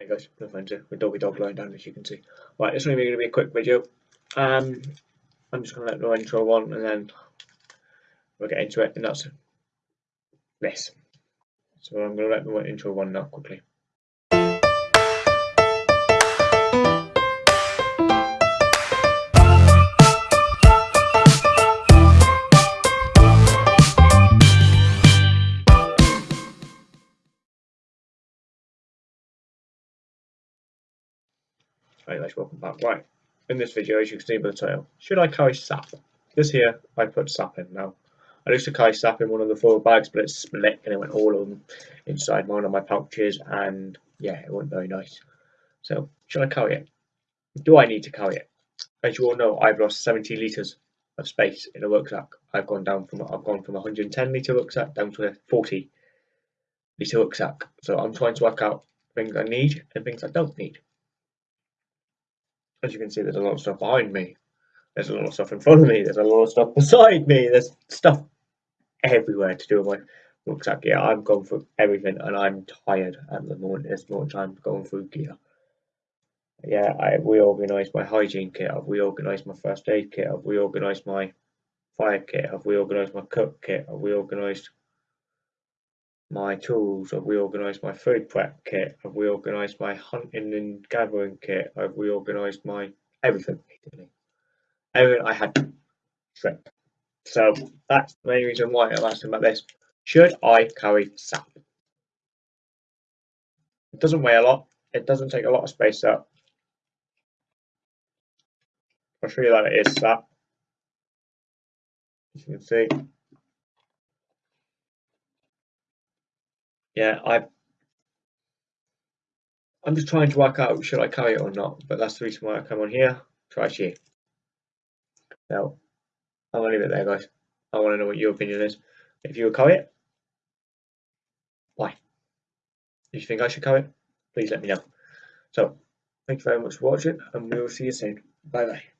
Hey guys, no friends here with Doggy Dog lying down as you can see. Right, this is only going to be a quick video. Um, I'm just going to let the intro on and then we'll get into it, and that's this. So I'm going to let the intro on now quickly. Hey guys, welcome back. Right, in this video, as you can see by the title, should I carry sap? This here, I put sap in now. I used to carry sap in one of the four bags, but it split and it went all them inside one of my pouches, and yeah, it wasn't very nice. So, should I carry it? Do I need to carry it? As you all know, I've lost 70 litres of space in a rucksack. I've gone down from I've gone from 110 litre rucksack down to a 40 litre rucksack. So I'm trying to work out things I need and things I don't need as you can see, there's a lot of stuff behind me. There's a lot of stuff in front of me. There's a lot of stuff beside me. There's stuff everywhere to do with my rucksack. Yeah, I'm going through everything and I'm tired at the moment. This moment I'm going through gear. Yeah, I reorganised my hygiene kit. I've reorganised my first aid kit. I've reorganised my fire kit. I've reorganised my cook kit. I've reorganised my tools, I've reorganised my food prep kit, I've reorganised my hunting and gathering kit, I've reorganised my everything. Everything I had shrimp. So that's the main reason why I'm asking about this. Should I carry sap? It doesn't weigh a lot, it doesn't take a lot of space up. I'll show you that it is sap. As you can see, yeah, I I'm just trying to work out should I carry it or not, but that's the reason why I come on here. Try she. Now, I'm gonna leave it there, guys. I want to know what your opinion is. If you would carry it, why? If you think I should carry it, please let me know. So, thank you very much for watching, and we will see you soon. Bye bye.